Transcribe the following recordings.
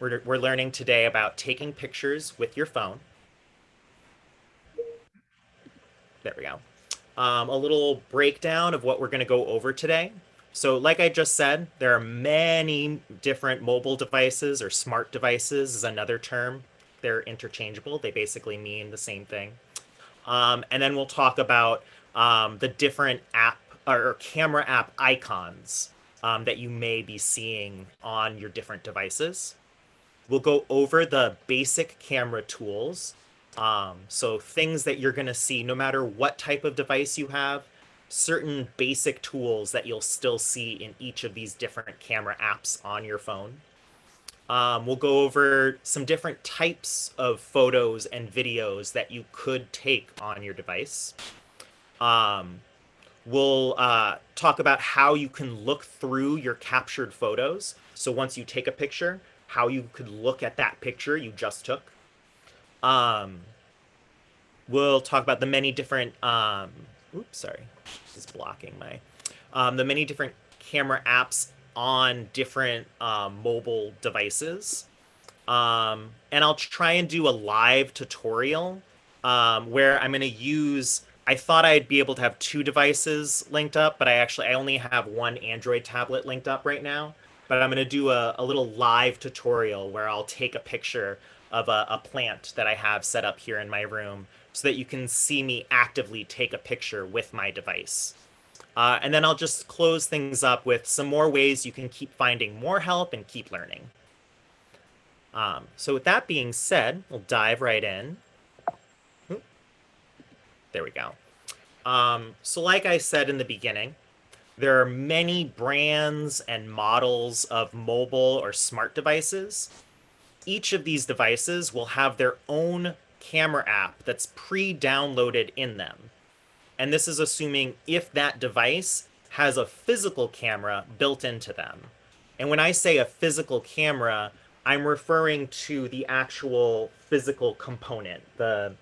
We're, we're learning today about taking pictures with your phone. There we go. Um, a little breakdown of what we're going to go over today. So like I just said, there are many different mobile devices or smart devices is another term. They're interchangeable. They basically mean the same thing. Um, and then we'll talk about um, the different app or camera app icons um, that you may be seeing on your different devices. We'll go over the basic camera tools. Um, so things that you're going to see no matter what type of device you have, certain basic tools that you'll still see in each of these different camera apps on your phone. Um, we'll go over some different types of photos and videos that you could take on your device. Um, we'll uh, talk about how you can look through your captured photos. So once you take a picture, how you could look at that picture you just took. Um, we'll talk about the many different, um, oops, sorry, this is blocking my, um, the many different camera apps on different um, mobile devices. Um, and I'll try and do a live tutorial um, where I'm going to use, I thought I'd be able to have two devices linked up, but I actually, I only have one Android tablet linked up right now. But I'm going to do a, a little live tutorial where I'll take a picture of a, a plant that I have set up here in my room so that you can see me actively take a picture with my device. Uh, and then I'll just close things up with some more ways you can keep finding more help and keep learning. Um, so with that being said, we'll dive right in. There we go. Um, so like I said in the beginning, there are many brands and models of mobile or smart devices. Each of these devices will have their own camera app that's pre-downloaded in them. And this is assuming if that device has a physical camera built into them. And when I say a physical camera, I'm referring to the actual physical component, the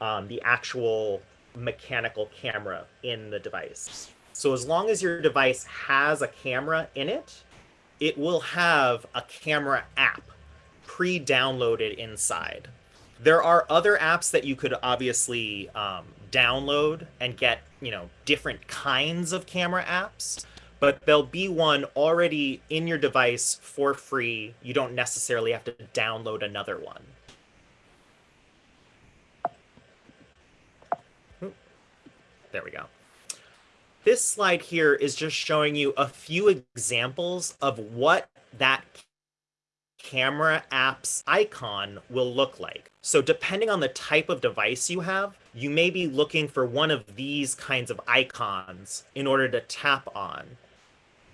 um, the actual mechanical camera in the device. So as long as your device has a camera in it, it will have a camera app pre-downloaded inside. There are other apps that you could obviously um, download and get, you know, different kinds of camera apps, but there'll be one already in your device for free. You don't necessarily have to download another one. There we go. This slide here is just showing you a few examples of what that camera app's icon will look like. So depending on the type of device you have, you may be looking for one of these kinds of icons in order to tap on.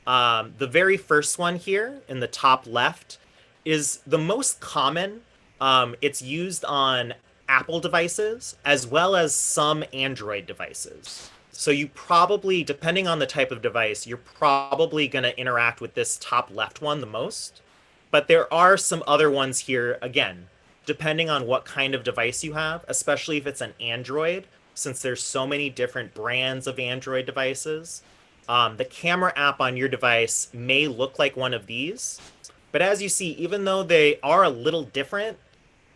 Um, the very first one here in the top left is the most common. Um, it's used on Apple devices as well as some Android devices. So you probably, depending on the type of device, you're probably going to interact with this top left one the most. But there are some other ones here, again, depending on what kind of device you have, especially if it's an Android, since there's so many different brands of Android devices. Um, the camera app on your device may look like one of these, but as you see, even though they are a little different,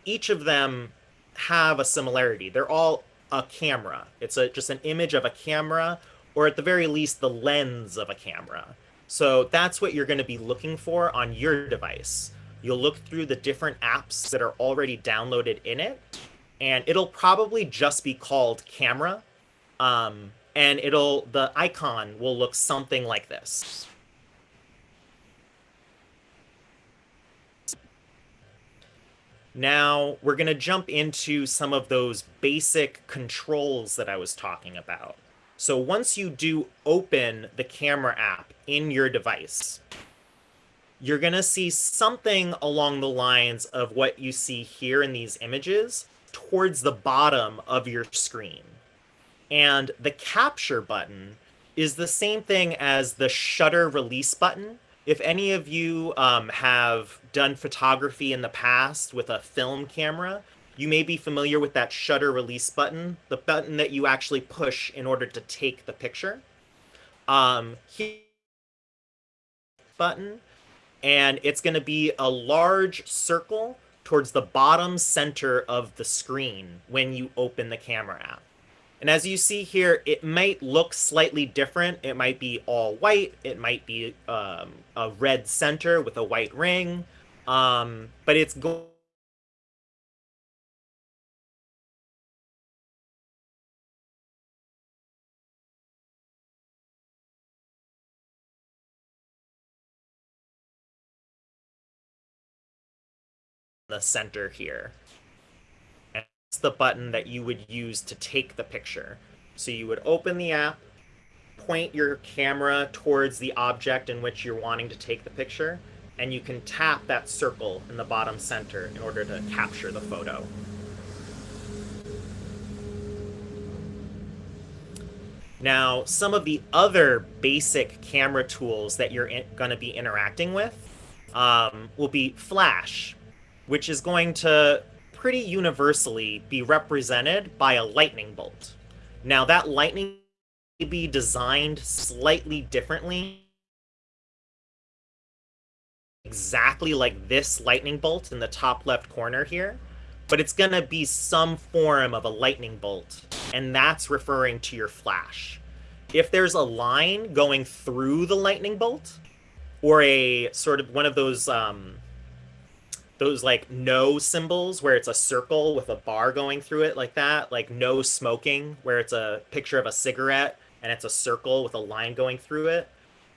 each of them have a similarity. They're all a camera. It's a, just an image of a camera, or at the very least, the lens of a camera. So that's what you're going to be looking for on your device. You'll look through the different apps that are already downloaded in it, and it'll probably just be called camera. Um, and it'll the icon will look something like this. Now we're going to jump into some of those basic controls that I was talking about. So once you do open the camera app in your device, you're going to see something along the lines of what you see here in these images towards the bottom of your screen. And the capture button is the same thing as the shutter release button. If any of you um, have done photography in the past with a film camera, you may be familiar with that shutter release button, the button that you actually push in order to take the picture. Um, button, and it's going to be a large circle towards the bottom center of the screen when you open the camera app. And as you see here, it might look slightly different. It might be all white. It might be um, a red center with a white ring. Um, but it's going the center here. The button that you would use to take the picture. So you would open the app, point your camera towards the object in which you're wanting to take the picture, and you can tap that circle in the bottom center in order to capture the photo. Now, some of the other basic camera tools that you're going to be interacting with um, will be Flash, which is going to pretty universally be represented by a lightning bolt. Now, that lightning may be designed slightly differently, exactly like this lightning bolt in the top left corner here, but it's going to be some form of a lightning bolt, and that's referring to your flash. If there's a line going through the lightning bolt, or a sort of one of those um, those like no symbols where it's a circle with a bar going through it like that, like no smoking, where it's a picture of a cigarette and it's a circle with a line going through it.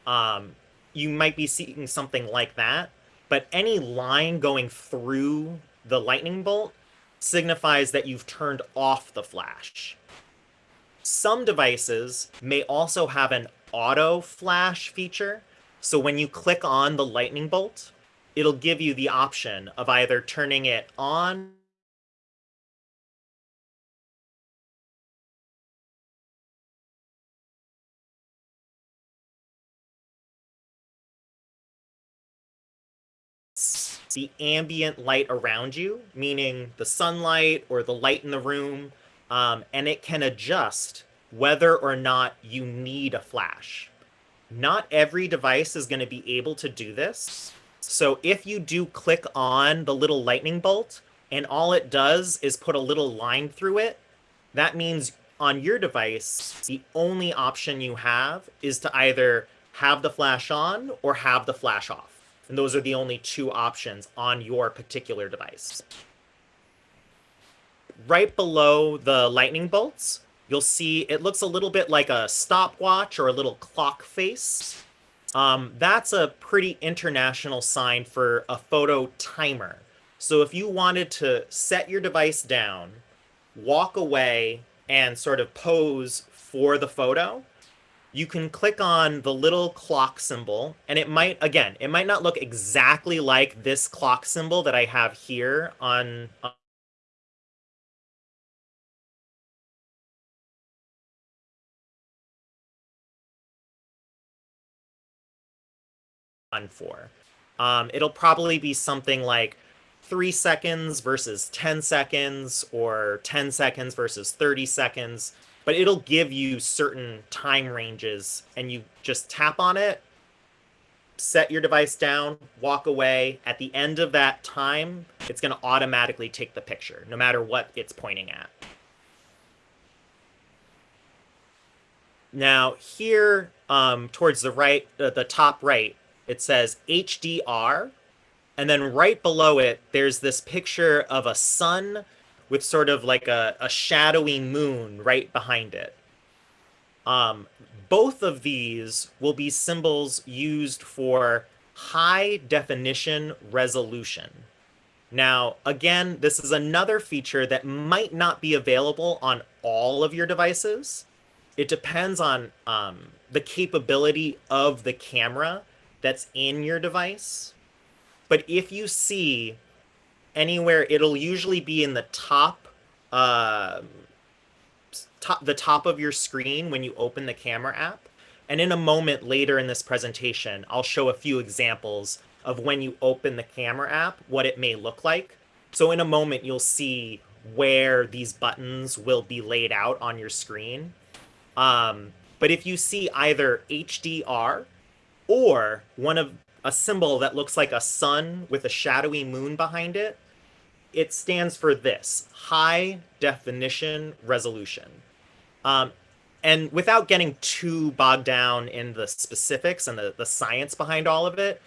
Um, you might be seeing something like that, but any line going through the lightning bolt signifies that you've turned off the flash. Some devices may also have an auto flash feature. So when you click on the lightning bolt, it'll give you the option of either turning it on the ambient light around you, meaning the sunlight or the light in the room, um, and it can adjust whether or not you need a flash. Not every device is going to be able to do this, so if you do click on the little lightning bolt and all it does is put a little line through it, that means on your device, the only option you have is to either have the flash on or have the flash off. And those are the only two options on your particular device. Right below the lightning bolts, you'll see it looks a little bit like a stopwatch or a little clock face. Um, that's a pretty international sign for a photo timer. So if you wanted to set your device down, walk away, and sort of pose for the photo, you can click on the little clock symbol, and it might, again, it might not look exactly like this clock symbol that I have here on, for. Um, it'll probably be something like three seconds versus 10 seconds or 10 seconds versus 30 seconds, but it'll give you certain time ranges and you just tap on it, set your device down, walk away. At the end of that time, it's going to automatically take the picture, no matter what it's pointing at. Now here, um, towards the right, uh, the top right, it says HDR. And then right below it, there's this picture of a sun with sort of like a, a shadowy moon right behind it. Um, both of these will be symbols used for high definition resolution. Now, again, this is another feature that might not be available on all of your devices. It depends on um, the capability of the camera that's in your device. But if you see anywhere, it'll usually be in the top, uh, top, the top of your screen when you open the camera app. And in a moment later in this presentation, I'll show a few examples of when you open the camera app, what it may look like. So in a moment, you'll see where these buttons will be laid out on your screen. Um, but if you see either HDR, or one of a symbol that looks like a sun with a shadowy moon behind it, it stands for this high definition resolution. Um, and without getting too bogged down in the specifics and the, the science behind all of it,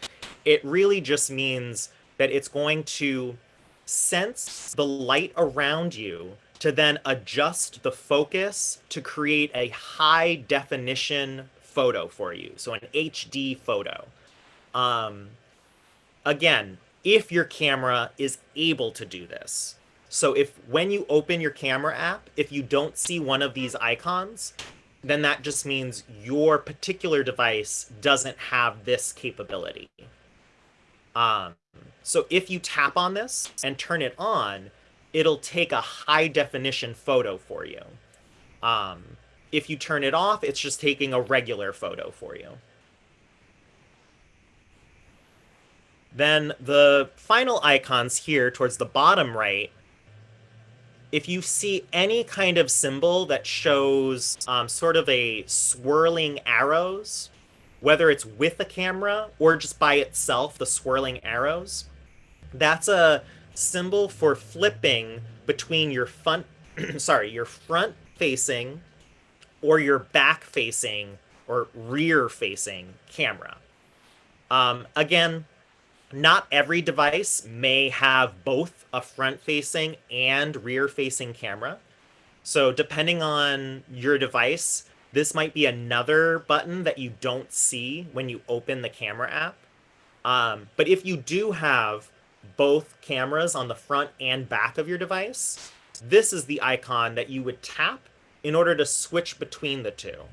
it really just means that it's going to sense the light around you to then adjust the focus to create a high definition photo for you. So an HD photo. Um, again, if your camera is able to do this. So if when you open your camera app, if you don't see one of these icons, then that just means your particular device doesn't have this capability. Um, so if you tap on this and turn it on, it'll take a high definition photo for you. Um, if you turn it off, it's just taking a regular photo for you. Then the final icons here towards the bottom right, if you see any kind of symbol that shows um, sort of a swirling arrows, whether it's with a camera or just by itself, the swirling arrows, that's a symbol for flipping between your front, sorry, your front facing or your back facing or rear facing camera. Um, again, not every device may have both a front facing and rear facing camera. So depending on your device, this might be another button that you don't see when you open the camera app. Um, but if you do have both cameras on the front and back of your device, this is the icon that you would tap in order to switch between the two.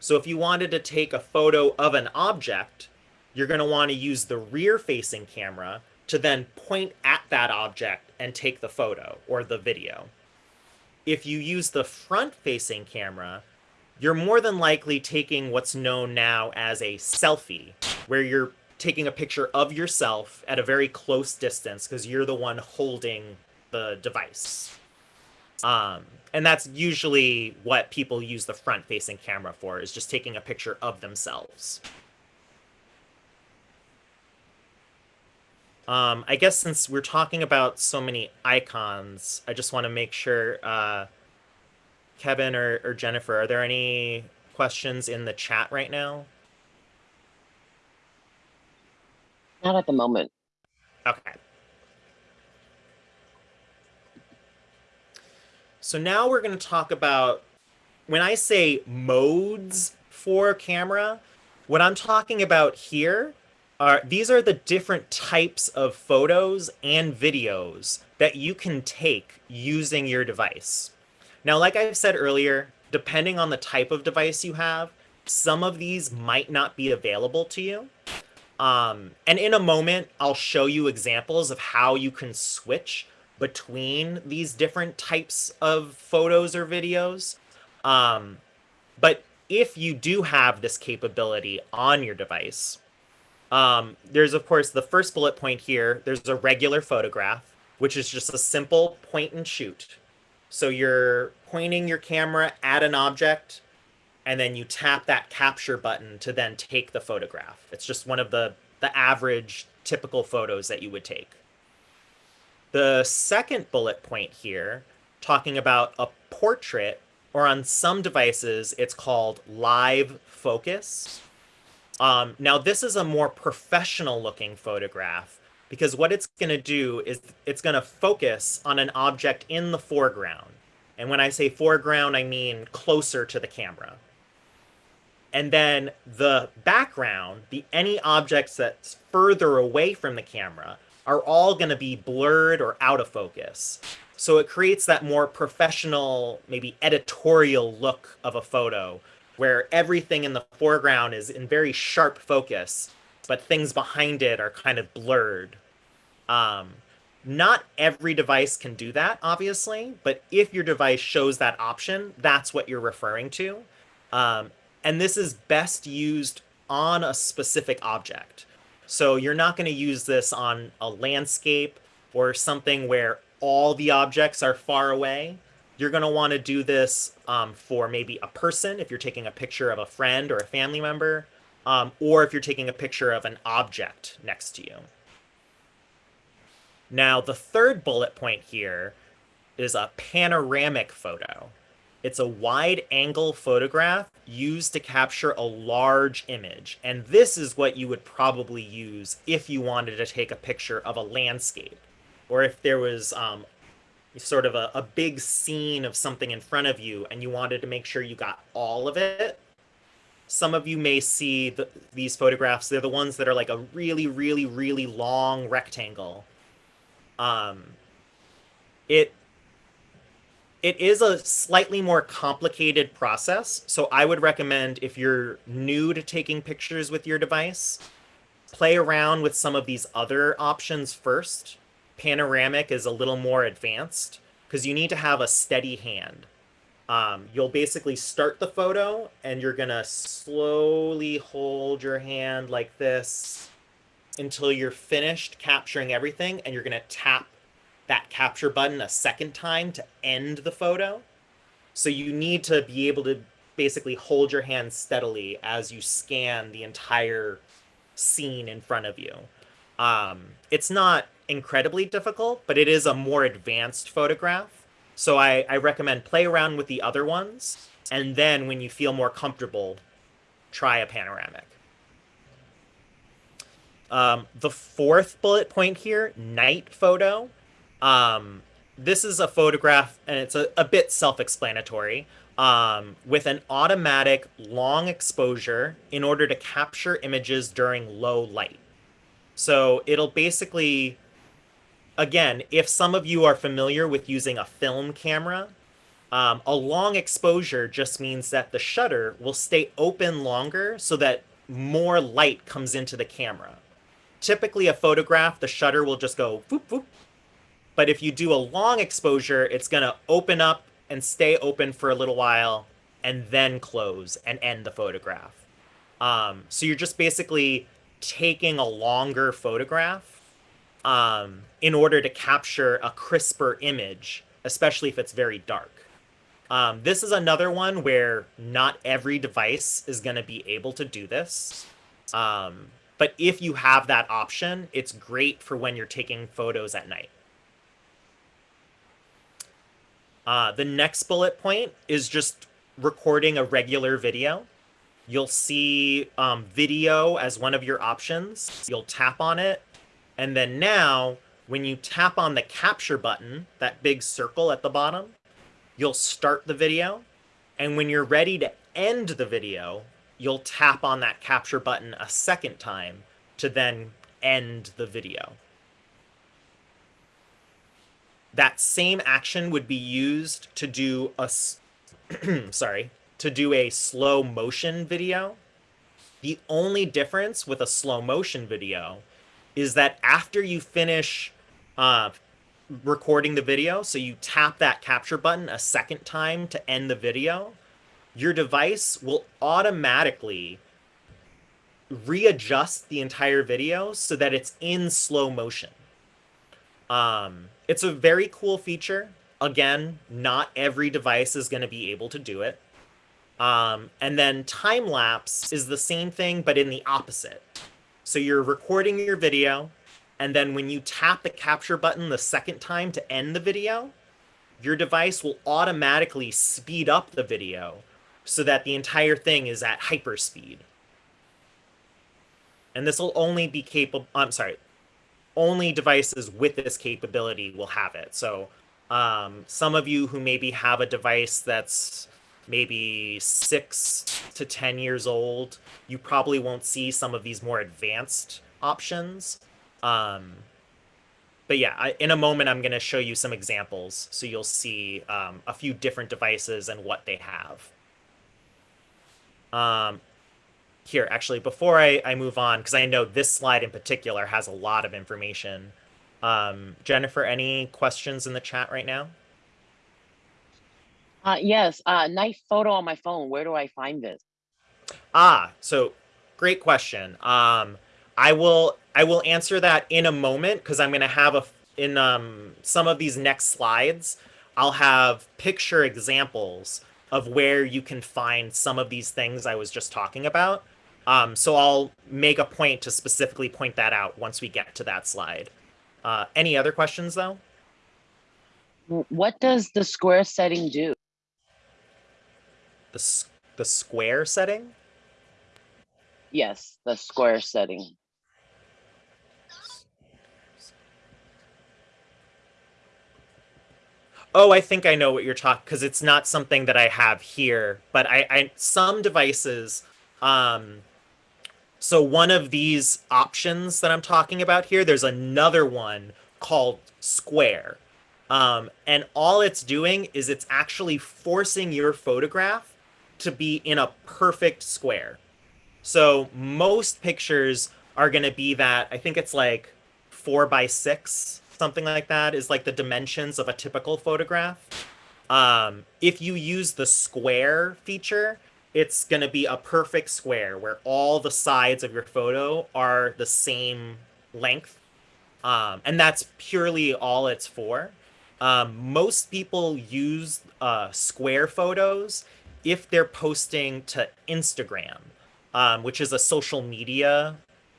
So if you wanted to take a photo of an object, you're going to want to use the rear facing camera to then point at that object and take the photo or the video. If you use the front facing camera, you're more than likely taking what's known now as a selfie, where you're taking a picture of yourself at a very close distance because you're the one holding the device. Um, and that's usually what people use the front facing camera for is just taking a picture of themselves. Um, I guess since we're talking about so many icons, I just want to make sure, uh, Kevin or, or Jennifer, are there any questions in the chat right now? Not at the moment. Okay. So now we're going to talk about when I say modes for camera, what I'm talking about here are these are the different types of photos and videos that you can take using your device. Now, like I said earlier, depending on the type of device you have, some of these might not be available to you. Um, and in a moment, I'll show you examples of how you can switch between these different types of photos or videos. Um, but if you do have this capability on your device, um, there's of course the first bullet point here. There's a regular photograph, which is just a simple point and shoot. So you're pointing your camera at an object, and then you tap that capture button to then take the photograph. It's just one of the, the average typical photos that you would take. The second bullet point here, talking about a portrait, or on some devices, it's called live focus. Um, now, this is a more professional looking photograph because what it's going to do is it's going to focus on an object in the foreground. And when I say foreground, I mean closer to the camera. And then the background, the any objects that's further away from the camera, are all going to be blurred or out of focus. So it creates that more professional, maybe editorial look of a photo where everything in the foreground is in very sharp focus, but things behind it are kind of blurred. Um, not every device can do that, obviously, but if your device shows that option, that's what you're referring to. Um, and this is best used on a specific object. So you're not going to use this on a landscape or something where all the objects are far away. You're going to want to do this um, for maybe a person if you're taking a picture of a friend or a family member, um, or if you're taking a picture of an object next to you. Now, the third bullet point here is a panoramic photo. It's a wide angle photograph used to capture a large image. And this is what you would probably use if you wanted to take a picture of a landscape or if there was um, sort of a, a big scene of something in front of you and you wanted to make sure you got all of it. Some of you may see the, these photographs. They're the ones that are like a really, really, really long rectangle. Um, it it is a slightly more complicated process. So I would recommend if you're new to taking pictures with your device, play around with some of these other options first. Panoramic is a little more advanced because you need to have a steady hand. Um, you'll basically start the photo and you're going to slowly hold your hand like this until you're finished capturing everything and you're going to tap that capture button a second time to end the photo. So you need to be able to basically hold your hand steadily as you scan the entire scene in front of you. Um, it's not incredibly difficult, but it is a more advanced photograph. So I, I recommend play around with the other ones, and then when you feel more comfortable, try a panoramic. Um, the fourth bullet point here, night photo. Um, this is a photograph, and it's a, a bit self-explanatory, um, with an automatic long exposure in order to capture images during low light. So it'll basically, again, if some of you are familiar with using a film camera, um, a long exposure just means that the shutter will stay open longer so that more light comes into the camera. Typically, a photograph, the shutter will just go whoop, whoop, but if you do a long exposure, it's going to open up and stay open for a little while and then close and end the photograph. Um, so you're just basically taking a longer photograph um, in order to capture a crisper image, especially if it's very dark. Um, this is another one where not every device is going to be able to do this. Um, but if you have that option, it's great for when you're taking photos at night. Uh, the next bullet point is just recording a regular video. You'll see um, video as one of your options. You'll tap on it. And then now, when you tap on the capture button, that big circle at the bottom, you'll start the video. And when you're ready to end the video, you'll tap on that capture button a second time to then end the video that same action would be used to do a sorry to do a slow motion video. The only difference with a slow motion video is that after you finish uh, recording the video so you tap that capture button a second time to end the video your device will automatically readjust the entire video so that it's in slow motion. Um, it's a very cool feature. Again, not every device is going to be able to do it. Um, and then time lapse is the same thing, but in the opposite. So you're recording your video, and then when you tap the capture button the second time to end the video, your device will automatically speed up the video so that the entire thing is at hyperspeed. And this will only be capable, I'm sorry, only devices with this capability will have it. So um, some of you who maybe have a device that's maybe six to 10 years old, you probably won't see some of these more advanced options. Um, but yeah, I, in a moment, I'm going to show you some examples. So you'll see um, a few different devices and what they have. Um, here, actually, before I, I move on, because I know this slide in particular has a lot of information. Um, Jennifer, any questions in the chat right now? Uh, yes, uh, nice photo on my phone. Where do I find this? Ah, so great question. Um, I will I will answer that in a moment because I'm going to have a in um, some of these next slides. I'll have picture examples of where you can find some of these things I was just talking about. Um, so I'll make a point to specifically point that out once we get to that slide. Uh, any other questions though? What does the square setting do? The, the square setting? Yes, the square setting. Oh, I think I know what you're talking because it's not something that I have here, but I, I some devices. Um, so one of these options that I'm talking about here, there's another one called Square, um, and all it's doing is it's actually forcing your photograph to be in a perfect square. So most pictures are going to be that I think it's like four by six, something like that, is like the dimensions of a typical photograph. Um, if you use the square feature, it's going to be a perfect square where all the sides of your photo are the same length. Um, and that's purely all it's for. Um, most people use uh, square photos if they're posting to Instagram, um, which is a social media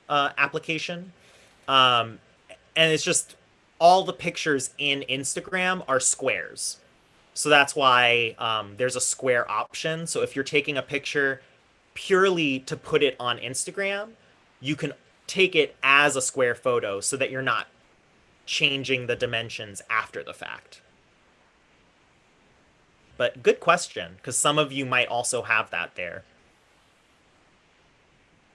uh, application. Um, and it's just all the pictures in Instagram are squares. So that's why um, there's a square option. So if you're taking a picture purely to put it on Instagram, you can take it as a square photo so that you're not changing the dimensions after the fact. But good question, because some of you might also have that there.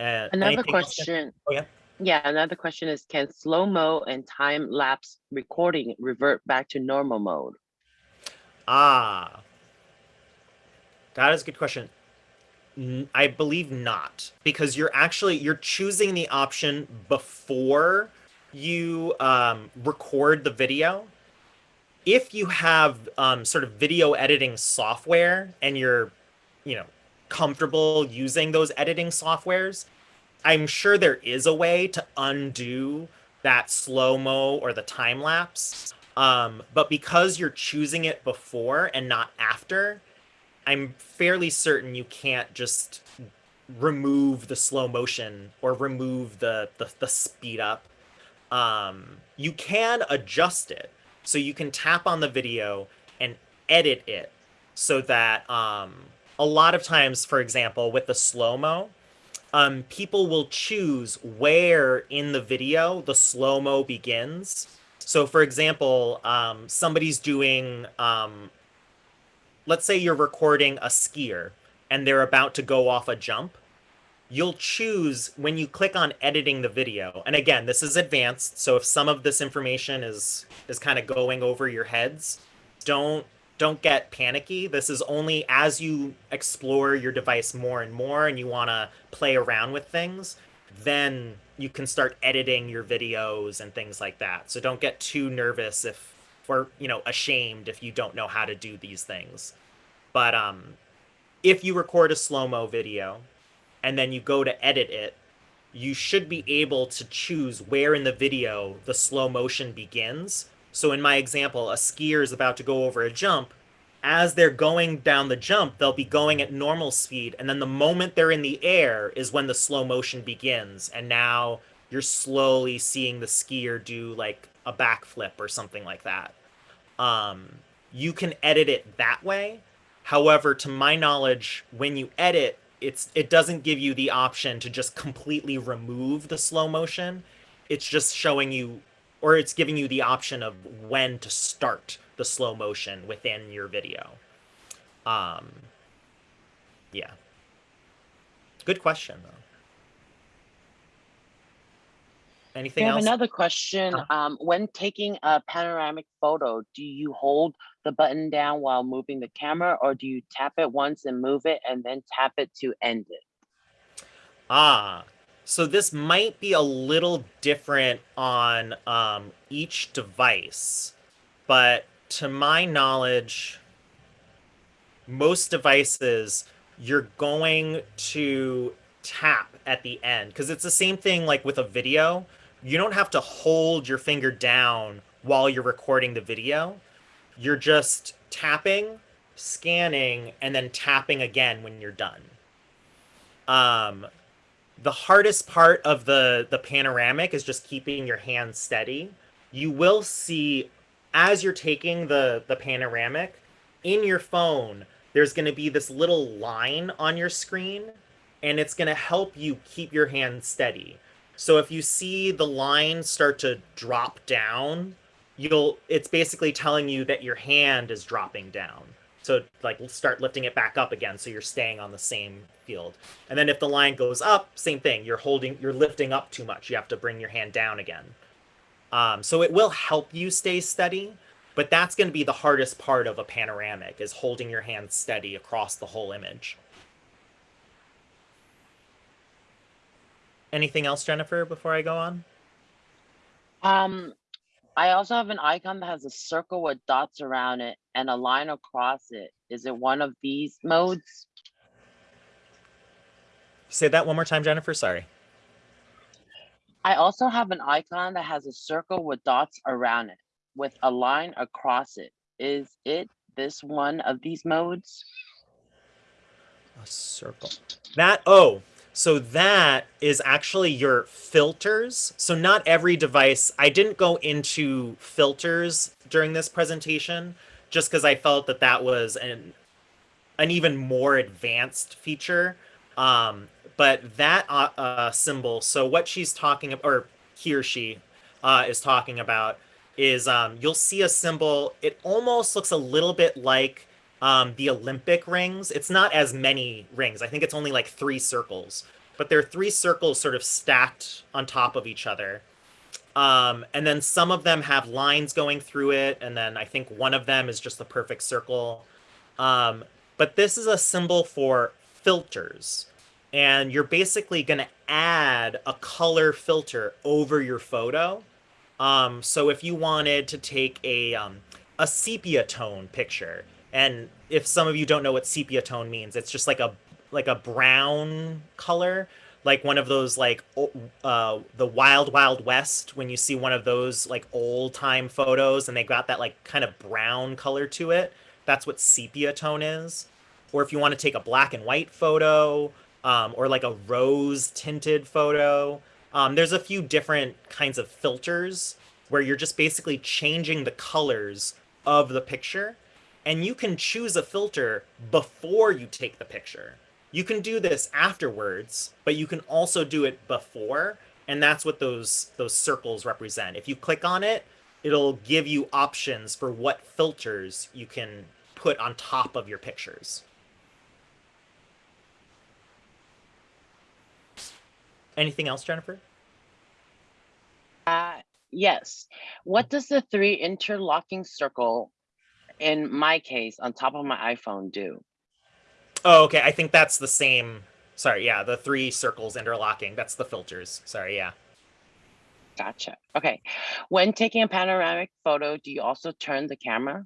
Uh, Another question. Oh, yeah. Yeah, another question is can slow-mo and time-lapse recording revert back to normal mode? Ah, that is a good question. I believe not, because you're actually you're choosing the option before you um, record the video. If you have um, sort of video editing software and you're, you know, comfortable using those editing softwares, I'm sure there is a way to undo that slow mo or the time lapse. Um, but because you're choosing it before and not after, I'm fairly certain you can't just remove the slow motion or remove the the, the speed up. Um, you can adjust it, so you can tap on the video and edit it so that um, a lot of times, for example, with the slow mo, um, people will choose where in the video the slow mo begins. So, for example, um, somebody's doing, um, let's say you're recording a skier and they're about to go off a jump. You'll choose when you click on editing the video. And again, this is advanced. So if some of this information is is kind of going over your heads, don't don't get panicky. This is only as you explore your device more and more and you want to play around with things, then you can start editing your videos and things like that. So don't get too nervous if or you know ashamed if you don't know how to do these things. But um if you record a slow-mo video and then you go to edit it, you should be able to choose where in the video the slow motion begins. So in my example, a skier is about to go over a jump. As they're going down the jump, they'll be going at normal speed, and then the moment they're in the air is when the slow motion begins. And now you're slowly seeing the skier do like a backflip or something like that. Um, you can edit it that way. However, to my knowledge, when you edit, it's it doesn't give you the option to just completely remove the slow motion. It's just showing you or it's giving you the option of when to start the slow motion within your video. Um yeah. Good question though. We Anything have else? another question. Uh-huh. Um, when taking a panoramic photo, do you hold the button down while moving the camera or do you tap it once and move it and then tap it to end it? Ah, so this might be a little different on um, each device, but to my knowledge, most devices you're going to tap at the end because it's the same thing like with a video. You don't have to hold your finger down while you're recording the video. You're just tapping, scanning, and then tapping again when you're done. Um, the hardest part of the the panoramic is just keeping your hand steady. You will see as you're taking the the panoramic in your phone, there's going to be this little line on your screen and it's going to help you keep your hand steady. So if you see the line start to drop down, you'll it's basically telling you that your hand is dropping down. So like start lifting it back up again so you're staying on the same field. And then if the line goes up, same thing. You're holding you're lifting up too much. You have to bring your hand down again. Um, so it will help you stay steady, but that's going to be the hardest part of a panoramic is holding your hand steady across the whole image. Anything else, Jennifer, before I go on? Um, I also have an icon that has a circle with dots around it and a line across it. Is it one of these modes? Say that one more time, Jennifer. Sorry. I also have an icon that has a circle with dots around it with a line across it. Is it this one of these modes? A circle. That, oh, so that is actually your filters. So not every device, I didn't go into filters during this presentation just because I felt that that was an, an even more advanced feature. Um, but that uh, uh, symbol, so what she's talking about, or he or she uh, is talking about, is um, you'll see a symbol. It almost looks a little bit like um, the Olympic rings. It's not as many rings. I think it's only like three circles, but there are three circles sort of stacked on top of each other. Um, and then some of them have lines going through it, and then I think one of them is just the perfect circle. Um, but this is a symbol for filters and you're basically going to add a color filter over your photo. Um, so if you wanted to take a um, a sepia tone picture, and if some of you don't know what sepia tone means, it's just like a like a brown color, like one of those like uh, the Wild Wild West when you see one of those like old time photos and they got that like kind of brown color to it. That's what sepia tone is. Or if you want to take a black and white photo, um, or like a rose tinted photo. Um, there's a few different kinds of filters where you're just basically changing the colors of the picture. And you can choose a filter before you take the picture. You can do this afterwards, but you can also do it before. And that's what those, those circles represent. If you click on it, it'll give you options for what filters you can put on top of your pictures. Anything else, Jennifer? Uh, yes. What does the three interlocking circle, in my case, on top of my iPhone do? Oh, okay. I think that's the same. Sorry, yeah, the three circles interlocking. That's the filters. Sorry, yeah. Gotcha. Okay. When taking a panoramic photo, do you also turn the camera?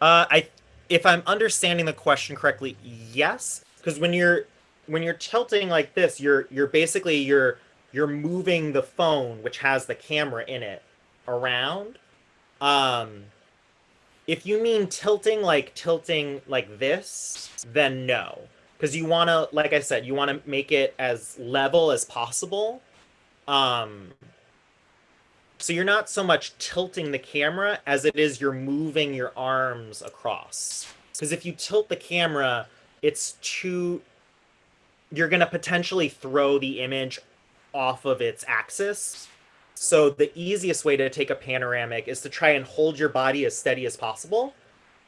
Uh, I, if I'm understanding the question correctly, yes because when you're when you're tilting like this, you're you're basically you're you're moving the phone, which has the camera in it, around. Um, if you mean tilting like tilting like this, then no, because you want to, like I said, you want to make it as level as possible. Um, so you're not so much tilting the camera as it is you're moving your arms across. Because if you tilt the camera, it's too you're going to potentially throw the image off of its axis. So the easiest way to take a panoramic is to try and hold your body as steady as possible.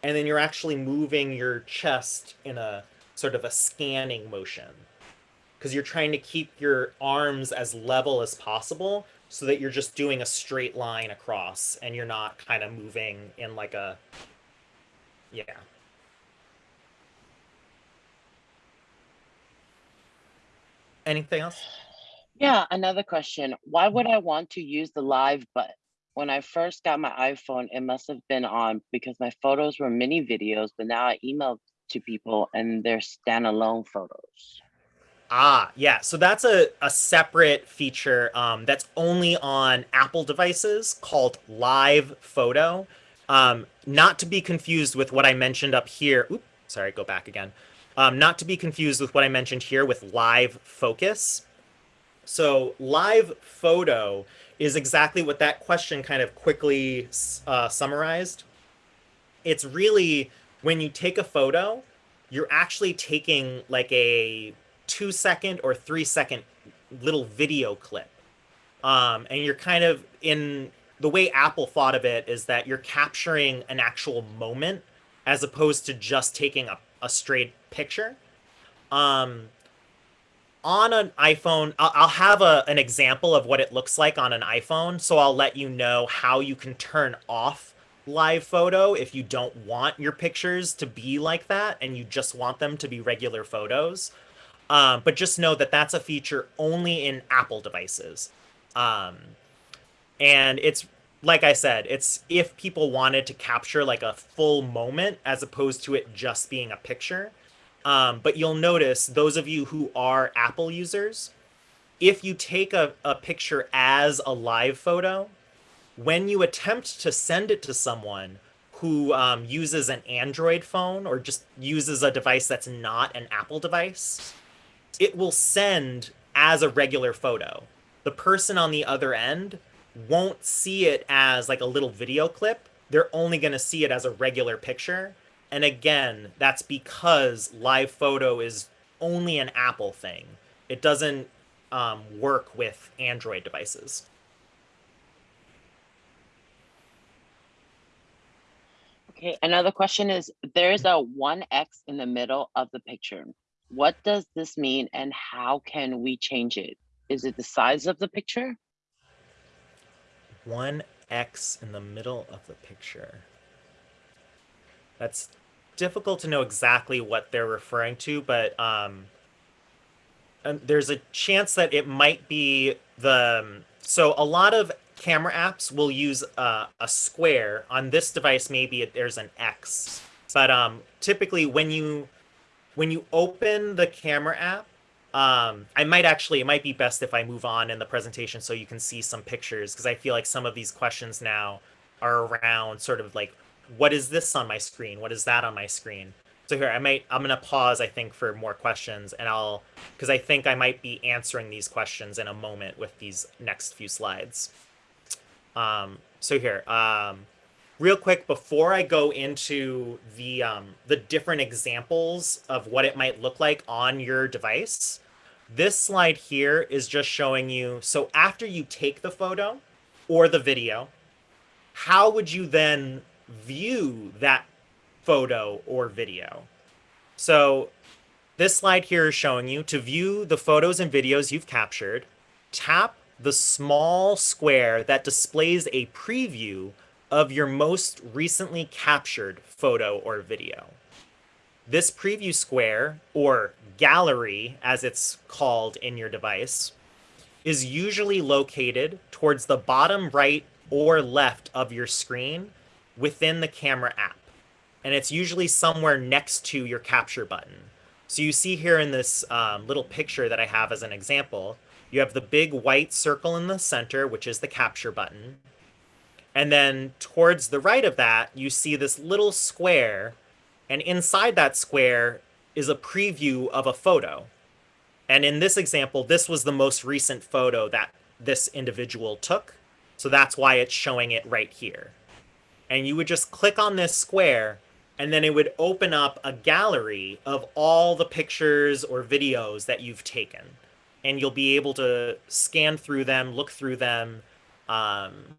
And then you're actually moving your chest in a sort of a scanning motion. Because you're trying to keep your arms as level as possible so that you're just doing a straight line across and you're not kind of moving in like a, yeah. Anything else? Yeah, another question. Why would I want to use the live button? When I first got my iPhone, it must have been on because my photos were mini videos, but now I email to people and they're standalone photos. Ah, yeah. So that's a, a separate feature um, that's only on Apple devices called Live Photo. Um, not to be confused with what I mentioned up here. Oops, sorry, go back again. Um, not to be confused with what I mentioned here with live focus. So live photo is exactly what that question kind of quickly uh, summarized. It's really when you take a photo, you're actually taking like a two second or three second little video clip. Um, and you're kind of in the way Apple thought of it is that you're capturing an actual moment as opposed to just taking a, a straight picture. Um, on an iPhone, I'll, have a, an example of what it looks like on an iPhone. So I'll let you know how you can turn off live photo if you don't want your pictures to be like that and you just want them to be regular photos. Um, but just know that that's a feature only in Apple devices. Um, and it's like I said, it's if people wanted to capture like a full moment as opposed to it just being a picture. Um, but you'll notice those of you who are Apple users, if you take a, a picture as a live photo, when you attempt to send it to someone who um, uses an Android phone or just uses a device that's not an Apple device, it will send as a regular photo. The person on the other end won't see it as like a little video clip. They're only going to see it as a regular picture. And again, that's because live photo is only an Apple thing. It doesn't um, work with Android devices. Okay, another question is, there's a one X in the middle of the picture. What does this mean and how can we change it? Is it the size of the picture? One X in the middle of the picture. That's difficult to know exactly what they're referring to, but um, there's a chance that it might be the... Um, so a lot of camera apps will use uh, a square. On this device, maybe it, there's an X. But um, typically, when you when you open the camera app, um, I might actually, it might be best if I move on in the presentation so you can see some pictures, because I feel like some of these questions now are around sort of like, what is this on my screen? What is that on my screen? So here, I might, I'm going to pause, I think, for more questions, and I'll, because I think I might be answering these questions in a moment with these next few slides. Um, so here, um, real quick before I go into the um, the different examples of what it might look like on your device, this slide here is just showing you. So after you take the photo or the video, how would you then view that photo or video? So this slide here is showing you to view the photos and videos you've captured, tap the small square that displays a preview of your most recently captured photo or video. This preview square, or gallery as it's called in your device, is usually located towards the bottom right or left of your screen within the camera app. And it's usually somewhere next to your capture button. So you see here in this um, little picture that I have as an example, you have the big white circle in the center, which is the capture button. And then towards the right of that, you see this little square. And inside that square is a preview of a photo. And in this example, this was the most recent photo that this individual took. So that's why it's showing it right here. And you would just click on this square and then it would open up a gallery of all the pictures or videos that you've taken and you'll be able to scan through them, look through them. Um,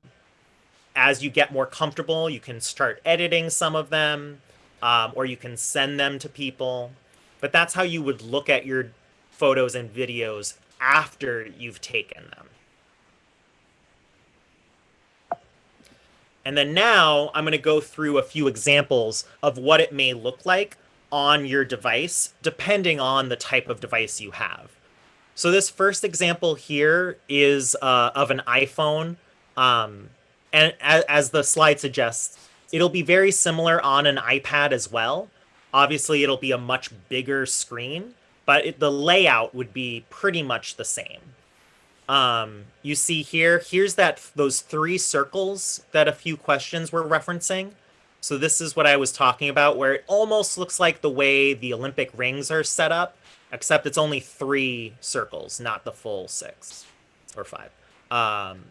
as you get more comfortable, you can start editing some of them, um, or you can send them to people. But that's how you would look at your photos and videos after you've taken them. And then now I'm going to go through a few examples of what it may look like on your device, depending on the type of device you have. So this first example here is uh, of an iPhone. Um, and as, as the slide suggests, it'll be very similar on an iPad as well. Obviously, it'll be a much bigger screen, but it, the layout would be pretty much the same. Um, you see here, here's that those three circles that a few questions were referencing. So this is what I was talking about, where it almost looks like the way the Olympic rings are set up, except it's only three circles, not the full six or five. Um,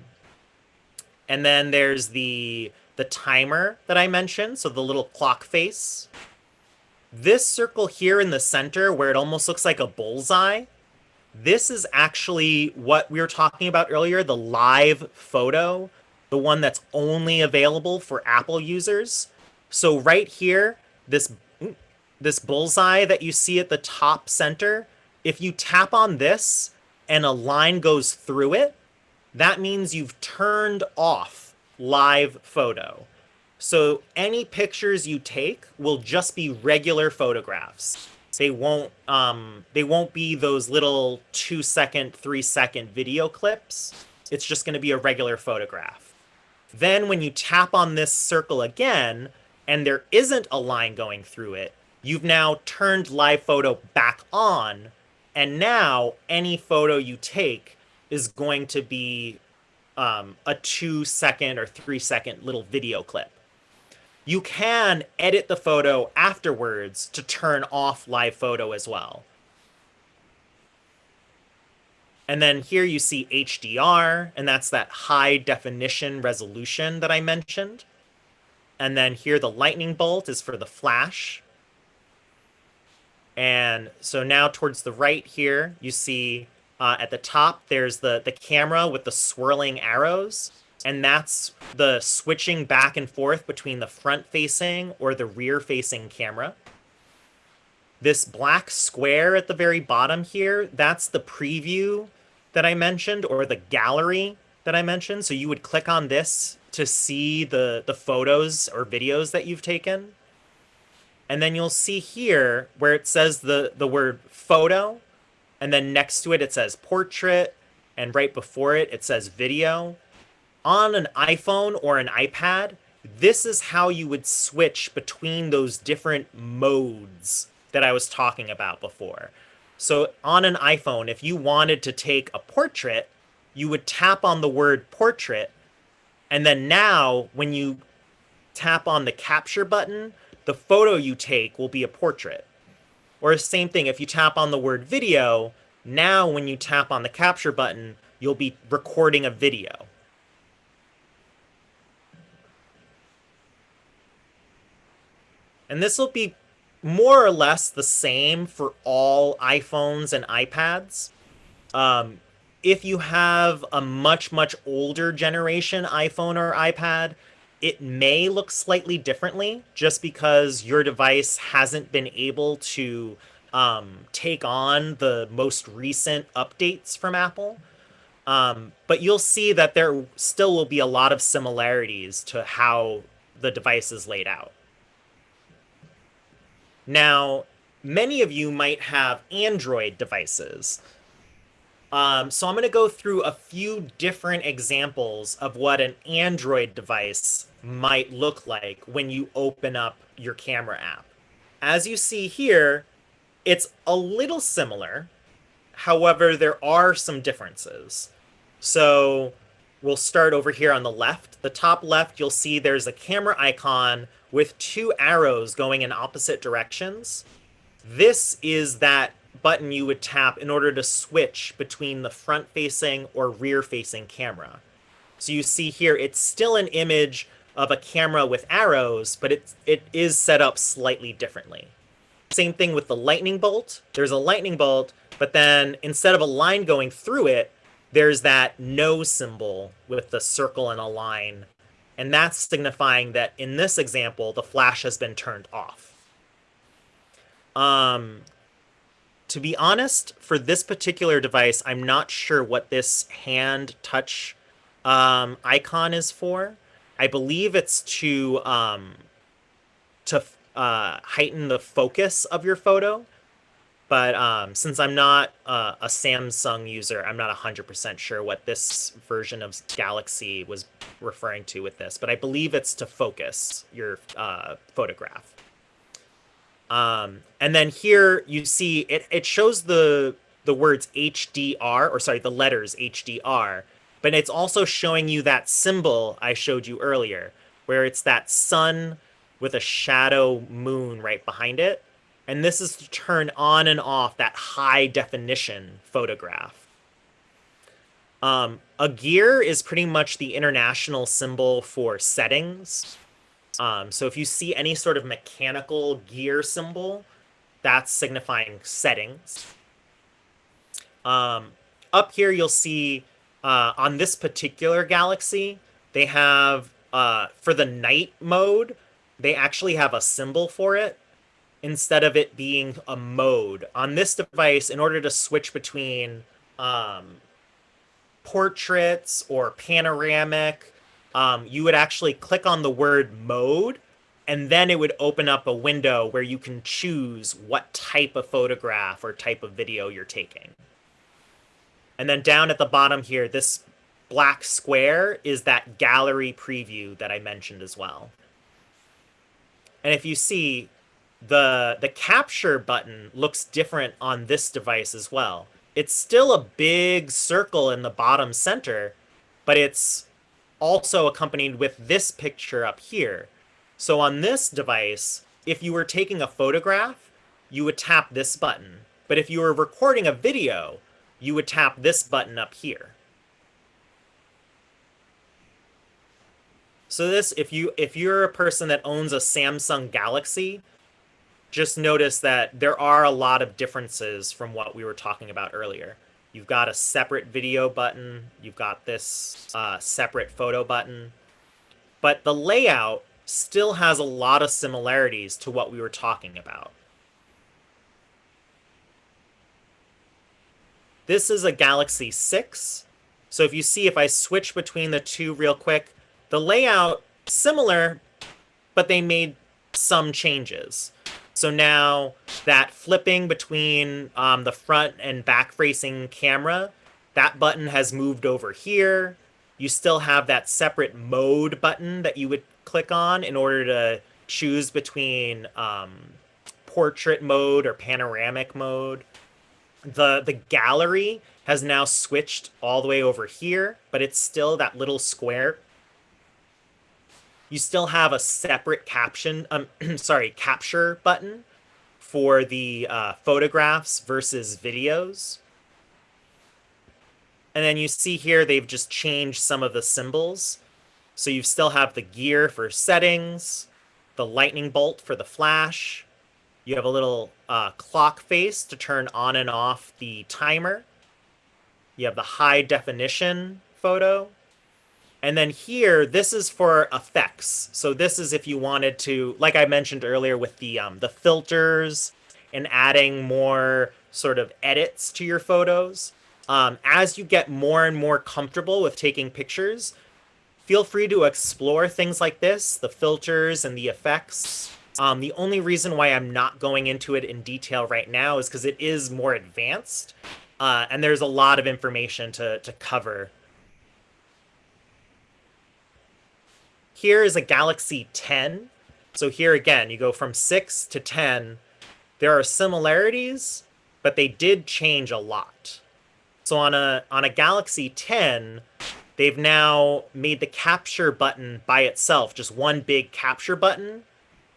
and then there's the the timer that I mentioned, so the little clock face. This circle here in the center, where it almost looks like a bullseye, this is actually what we were talking about earlier, the live photo, the one that's only available for Apple users. So right here, this mm, this bullseye that you see at the top center, if you tap on this and a line goes through it, that means you've turned off live photo. So any pictures you take will just be regular photographs. They won't um, they won't be those little two second, three second video clips. It's just going to be a regular photograph. Then when you tap on this circle again, and there isn't a line going through it, you've now turned live photo back on, and now any photo you take is going to be um, a two second or three second little video clip. You can edit the photo afterwards to turn off live photo as well. And then here you see HDR, and that's that high definition resolution that I mentioned. And then here the lightning bolt is for the flash. And so now towards the right here, you see uh, at the top, there's the, the camera with the swirling arrows. And that's the switching back and forth between the front facing or the rear facing camera. This black square at the very bottom here, that's the preview that I mentioned or the gallery that I mentioned. So you would click on this to see the, the photos or videos that you've taken. And then you'll see here where it says the, the word photo, and then next to it, it says portrait, and right before it, it says video. On an iPhone or an iPad, this is how you would switch between those different modes that I was talking about before. So on an iPhone, if you wanted to take a portrait, you would tap on the word portrait and then now, when you tap on the capture button, the photo you take will be a portrait. Or same thing, if you tap on the word video, now when you tap on the capture button, you'll be recording a video. And this will be more or less the same for all iPhones and iPads. Um, if you have a much, much older generation iPhone or iPad, it may look slightly differently just because your device hasn't been able to um, take on the most recent updates from Apple. Um, but you'll see that there still will be a lot of similarities to how the device is laid out. Now, many of you might have Android devices. Um, so I'm going to go through a few different examples of what an Android device might look like when you open up your camera app. As you see here, it's a little similar. However, there are some differences. So we'll start over here on the left. The top left, you'll see there's a camera icon with two arrows going in opposite directions. This is that button you would tap in order to switch between the front facing or rear facing camera. So you see here, it's still an image of a camera with arrows, but it, it is set up slightly differently. Same thing with the lightning bolt. There's a lightning bolt, but then instead of a line going through it, there's that no symbol with the circle and a line. And that's signifying that in this example, the flash has been turned off. Um, to be honest, for this particular device, I'm not sure what this hand touch um, icon is for. I believe it's to um, to uh, heighten the focus of your photo. But um, since I'm not uh, a Samsung user, I'm not 100% sure what this version of Galaxy was referring to with this. But I believe it's to focus your uh, photograph. Um, and then here you see it, it shows the the words HDR, or sorry, the letters HDR, but it's also showing you that symbol I showed you earlier, where it's that sun with a shadow moon right behind it. And this is to turn on and off that high definition photograph. Um, a gear is pretty much the international symbol for settings. Um, so if you see any sort of mechanical gear symbol, that's signifying settings. Um, up here, you'll see uh, on this particular galaxy, they have, uh, for the night mode, they actually have a symbol for it instead of it being a mode. On this device, in order to switch between um, portraits or panoramic, um, you would actually click on the word mode and then it would open up a window where you can choose what type of photograph or type of video you're taking. And then down at the bottom here, this black square is that gallery preview that I mentioned as well. And if you see, the the capture button looks different on this device as well. It's still a big circle in the bottom center, but it's also accompanied with this picture up here. So on this device, if you were taking a photograph, you would tap this button. But if you were recording a video, you would tap this button up here. So this, if you if you're a person that owns a Samsung Galaxy, just notice that there are a lot of differences from what we were talking about earlier. You've got a separate video button. You've got this uh, separate photo button. But the layout still has a lot of similarities to what we were talking about. This is a Galaxy 6. So if you see, if I switch between the two real quick, the layout similar, but they made some changes. So now that flipping between um, the front and back facing camera, that button has moved over here. You still have that separate mode button that you would click on in order to choose between um, portrait mode or panoramic mode. The, the gallery has now switched all the way over here, but it's still that little square you still have a separate caption, um, sorry, capture button for the uh, photographs versus videos. And then you see here they've just changed some of the symbols. So you still have the gear for settings, the lightning bolt for the flash. You have a little uh, clock face to turn on and off the timer. You have the high definition photo and then here, this is for effects. So this is if you wanted to, like I mentioned earlier with the um, the filters and adding more sort of edits to your photos. Um, as you get more and more comfortable with taking pictures, feel free to explore things like this, the filters and the effects. Um, the only reason why I'm not going into it in detail right now is because it is more advanced, uh, and there's a lot of information to, to cover Here is a Galaxy 10. So here again, you go from 6 to 10. There are similarities, but they did change a lot. So on a on a Galaxy 10, they've now made the capture button by itself, just one big capture button.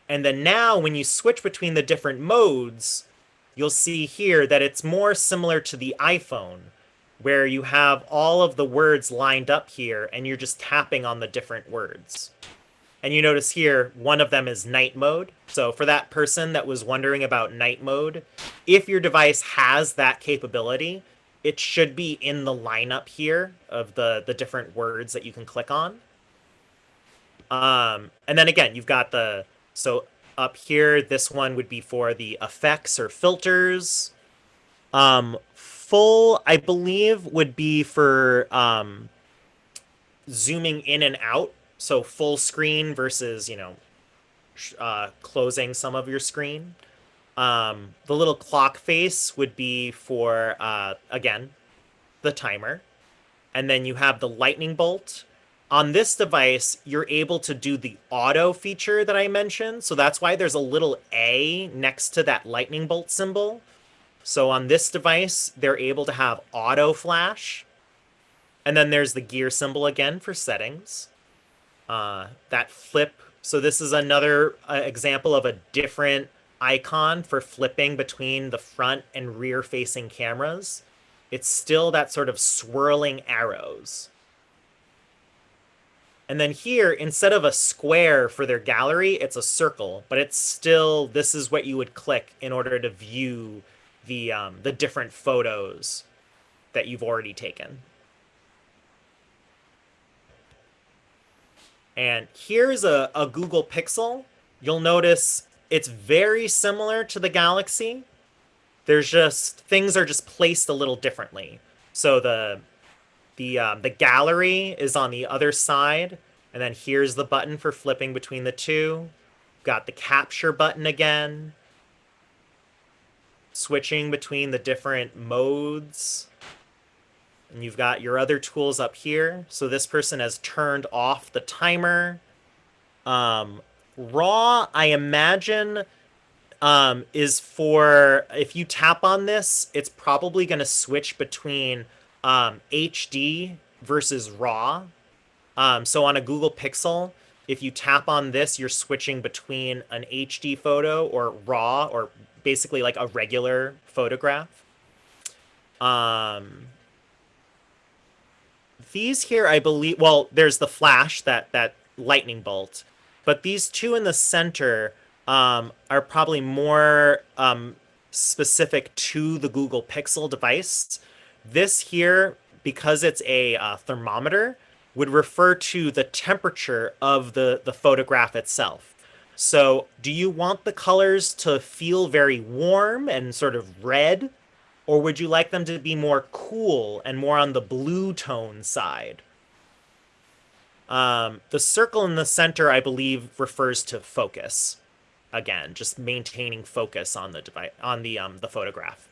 And then now when you switch between the different modes, you'll see here that it's more similar to the iPhone, where you have all of the words lined up here and you're just tapping on the different words. And you notice here, one of them is night mode. So for that person that was wondering about night mode, if your device has that capability, it should be in the lineup here of the, the different words that you can click on. Um, and then again, you've got the, so up here, this one would be for the effects or filters. Um, full, I believe, would be for um, zooming in and out. So full screen versus, you know, uh, closing some of your screen. Um, the little clock face would be for, uh, again, the timer. And then you have the lightning bolt. On this device, you're able to do the auto feature that I mentioned. So that's why there's a little A next to that lightning bolt symbol. So on this device, they're able to have auto flash. And then there's the gear symbol again for settings. Uh, that flip So this is another uh, example of a different icon for flipping between the front and rear facing cameras. It's still that sort of swirling arrows. And then here, instead of a square for their gallery, it's a circle, but it's still, this is what you would click in order to view the, um, the different photos that you've already taken. And here's a, a Google Pixel. You'll notice it's very similar to the Galaxy. There's just, things are just placed a little differently. So the the um, the gallery is on the other side, and then here's the button for flipping between the two. Got the capture button again. Switching between the different modes. And you've got your other tools up here. So this person has turned off the timer. Um, raw, I imagine, um, is for if you tap on this, it's probably going to switch between um, HD versus RAW. Um, so on a Google Pixel, if you tap on this, you're switching between an HD photo or RAW or basically like a regular photograph. Um, these here, I believe, well, there's the flash, that, that lightning bolt, but these two in the center um, are probably more um, specific to the Google Pixel device. This here, because it's a uh, thermometer, would refer to the temperature of the, the photograph itself. So do you want the colors to feel very warm and sort of red? Or would you like them to be more cool and more on the blue tone side? Um, the circle in the center, I believe, refers to focus. Again, just maintaining focus on the device, on the um, the photograph.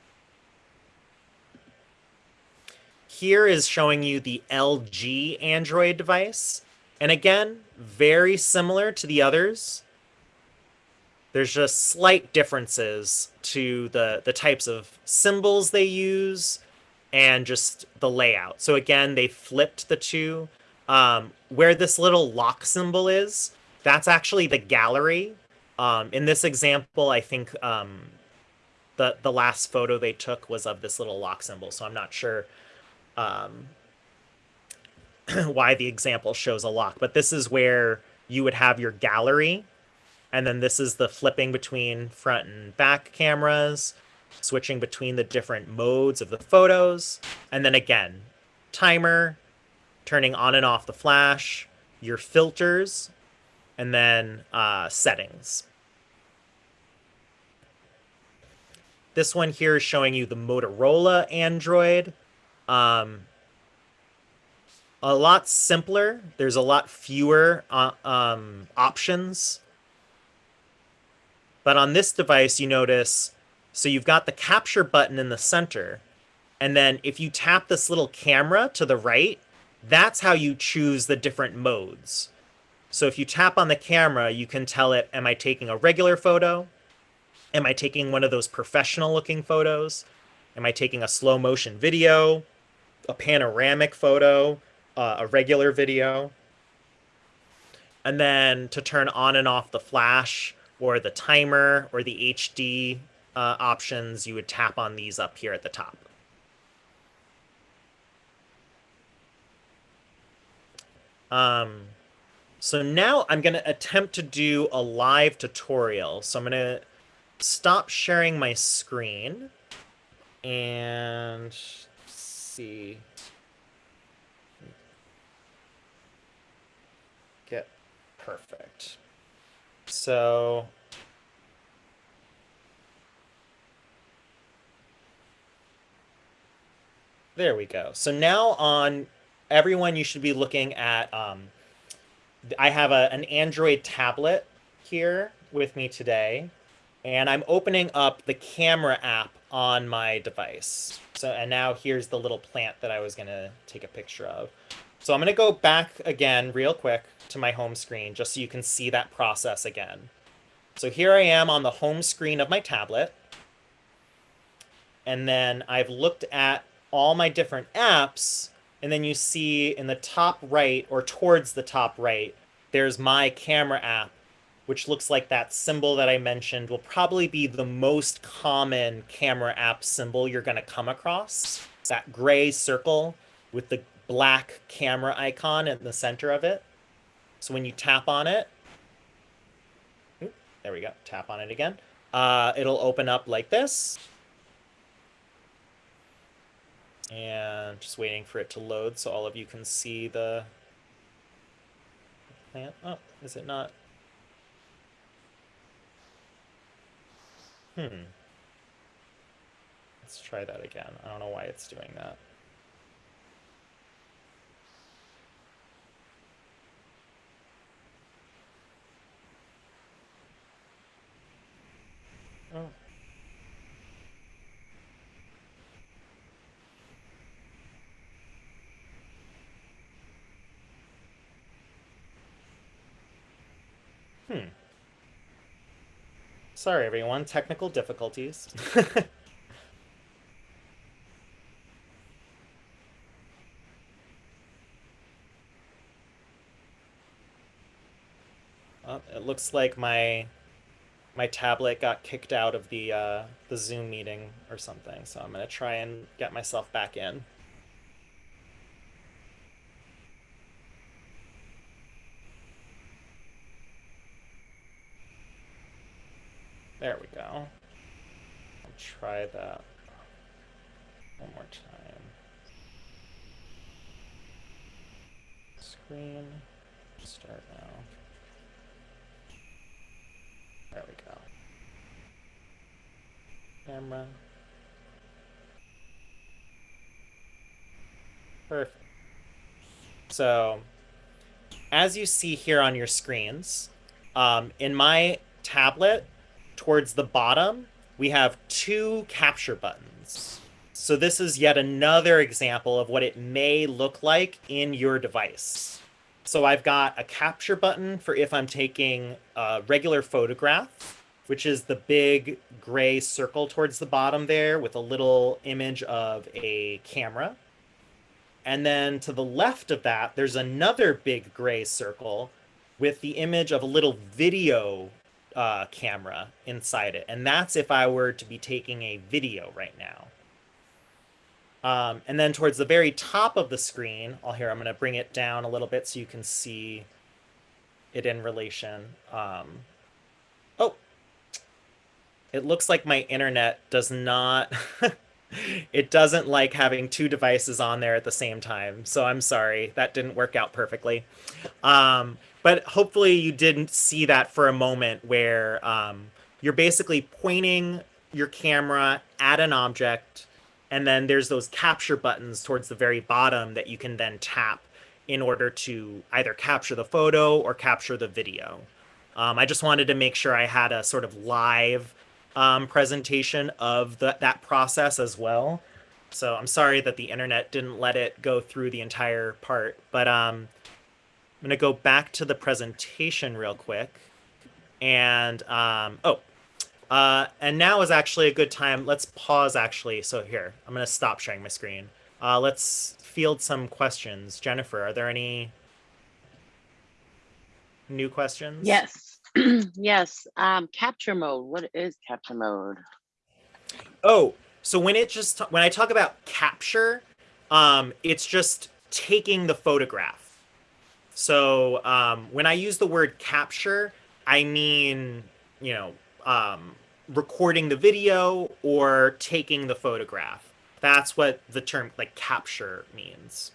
Here is showing you the LG Android device. And again, very similar to the others. There's just slight differences to the, the types of symbols they use and just the layout. So again, they flipped the two. Um, where this little lock symbol is, that's actually the gallery. Um, in this example, I think um, the, the last photo they took was of this little lock symbol, so I'm not sure um, why the example shows a lock. But this is where you would have your gallery. And then this is the flipping between front and back cameras, switching between the different modes of the photos. And then again, timer, turning on and off the flash, your filters, and then uh, settings. This one here is showing you the Motorola Android. Um, a lot simpler. There's a lot fewer uh, um, options. But on this device, you notice, so you've got the capture button in the center. And then if you tap this little camera to the right, that's how you choose the different modes. So if you tap on the camera, you can tell it, am I taking a regular photo? Am I taking one of those professional looking photos? Am I taking a slow motion video? a panoramic photo, uh, a regular video. And then to turn on and off the flash or the timer or the HD uh, options, you would tap on these up here at the top. Um, so now I'm going to attempt to do a live tutorial. So I'm going to stop sharing my screen and see. Get perfect. So there we go. So now on everyone, you should be looking at, um, I have a, an Android tablet here with me today, and I'm opening up the camera app on my device. So, and now here's the little plant that I was gonna take a picture of. So I'm gonna go back again real quick to my home screen just so you can see that process again. So here I am on the home screen of my tablet. And then I've looked at all my different apps and then you see in the top right or towards the top right, there's my camera app which looks like that symbol that I mentioned, will probably be the most common camera app symbol you're going to come across. That gray circle with the black camera icon in the center of it. So when you tap on it, there we go, tap on it again, uh, it'll open up like this. And just waiting for it to load so all of you can see the plant. Oh, is it not? Hmm. Let's try that again. I don't know why it's doing that. Oh. Hmm. Sorry, everyone. Technical difficulties. oh, it looks like my my tablet got kicked out of the uh, the Zoom meeting or something. So I'm gonna try and get myself back in. There we go. I'll try that one more time. Screen, start now. There we go. Camera. Perfect. So, as you see here on your screens, um, in my tablet, towards the bottom, we have two capture buttons. So this is yet another example of what it may look like in your device. So I've got a capture button for if I'm taking a regular photograph, which is the big gray circle towards the bottom there with a little image of a camera. And then to the left of that, there's another big gray circle with the image of a little video uh, camera inside it. And that's if I were to be taking a video right now. Um, and then towards the very top of the screen, I'll here, I'm going to bring it down a little bit so you can see it in relation. Um, oh, it looks like my internet does not, it doesn't like having two devices on there at the same time. So I'm sorry, that didn't work out perfectly. Um, but hopefully you didn't see that for a moment where um, you're basically pointing your camera at an object and then there's those capture buttons towards the very bottom that you can then tap in order to either capture the photo or capture the video. Um, I just wanted to make sure I had a sort of live um, presentation of the, that process as well. So I'm sorry that the internet didn't let it go through the entire part, but um, I'm to go back to the presentation real quick. And, um, oh, uh, and now is actually a good time. Let's pause, actually. So here, I'm going to stop sharing my screen. Uh, let's field some questions. Jennifer, are there any new questions? Yes. yes. Um, capture mode. What is capture mode? Oh, so when it just when I talk about capture, um, it's just taking the photograph. So um, when I use the word capture, I mean, you know, um, recording the video or taking the photograph. That's what the term like capture means.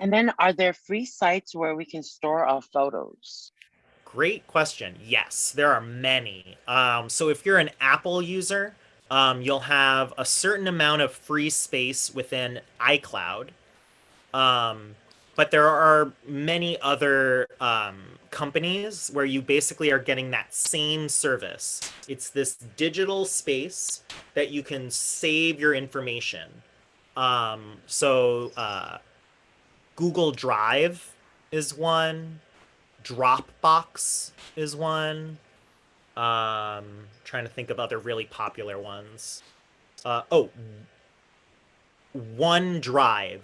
And then are there free sites where we can store our photos? Great question. Yes, there are many. Um, so if you're an Apple user, um, you'll have a certain amount of free space within iCloud. Um, but there are many other um, companies where you basically are getting that same service. It's this digital space that you can save your information. Um, so uh, Google Drive is one. Dropbox is one. Um, trying to think of other really popular ones. Uh, oh, OneDrive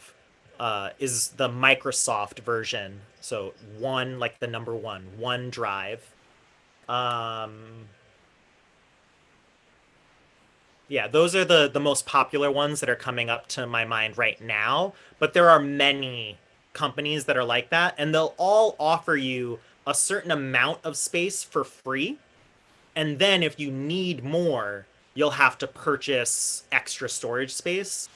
uh, is the Microsoft version. So one, like the number one, OneDrive. Um, yeah, those are the the most popular ones that are coming up to my mind right now. But there are many companies that are like that, and they'll all offer you a certain amount of space for free. And then if you need more, you'll have to purchase extra storage space.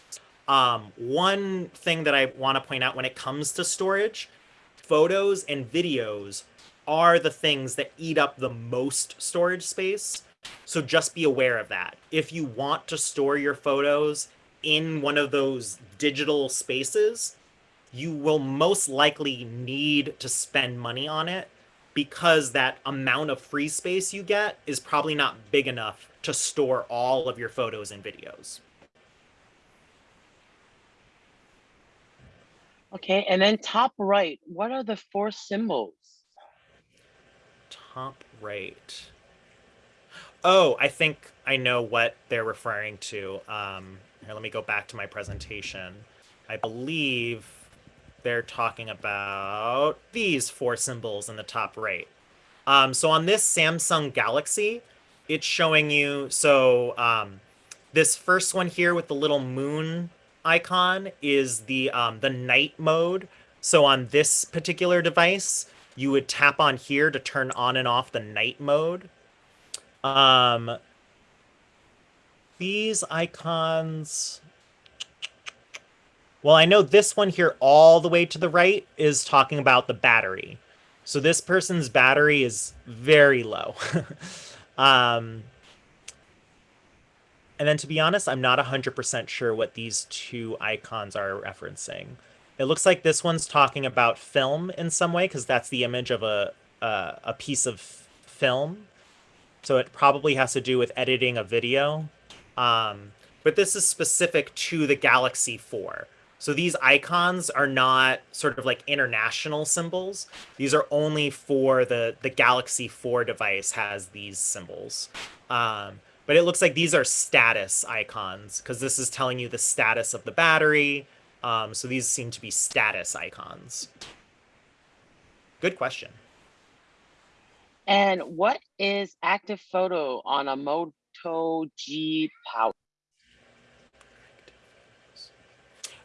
Um, one thing that I want to point out when it comes to storage, photos and videos are the things that eat up the most storage space. So just be aware of that. If you want to store your photos in one of those digital spaces, you will most likely need to spend money on it because that amount of free space you get is probably not big enough to store all of your photos and videos. Okay, and then top right, what are the four symbols? Top right. Oh, I think I know what they're referring to. Um, here, let me go back to my presentation. I believe they're talking about these four symbols in the top right. Um, so on this Samsung Galaxy, it's showing you, so um, this first one here with the little moon icon is the um, the night mode. So on this particular device, you would tap on here to turn on and off the night mode. Um, these icons. Well, I know this one here all the way to the right is talking about the battery. So this person's battery is very low. um, and then to be honest, I'm not 100% sure what these two icons are referencing. It looks like this one's talking about film in some way because that's the image of a, a piece of film. So it probably has to do with editing a video. Um, but this is specific to the Galaxy 4. So these icons are not sort of like international symbols. These are only for the, the Galaxy 4 device has these symbols. Um, but it looks like these are status icons because this is telling you the status of the battery. Um, so these seem to be status icons. Good question. And what is active photo on a Moto G Power?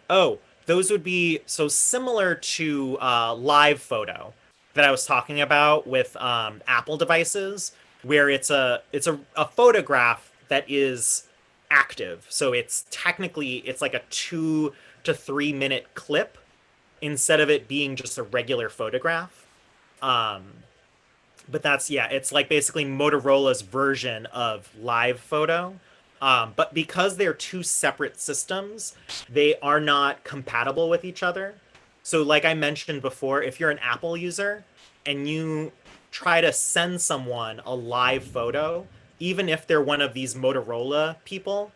Oh, those would be so similar to uh, live photo that I was talking about with um, Apple devices where it's a it's a, a photograph that is active. So it's technically it's like a two to three minute clip instead of it being just a regular photograph. Um, but that's yeah, it's like basically Motorola's version of live photo. Um, but because they're two separate systems, they are not compatible with each other. So like I mentioned before, if you're an Apple user and you try to send someone a live photo, even if they're one of these Motorola people,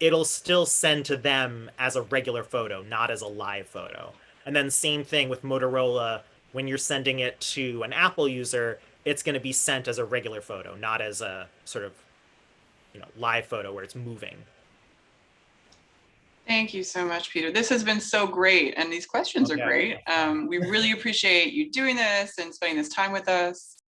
it'll still send to them as a regular photo, not as a live photo. And then same thing with Motorola, when you're sending it to an Apple user, it's going to be sent as a regular photo, not as a sort of, you know, live photo where it's moving. Thank you so much, Peter. This has been so great, and these questions Okay. are great. Um, we really appreciate you doing this and spending this time with us.